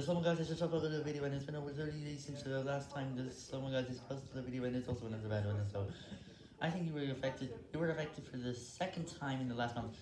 The Someone Guys has just uploaded a video and it's been over 30 days since the last time the Someone Guys has posted a video and it's also another of the bad ones, so I think you were affected, you were affected for the second time in the last month.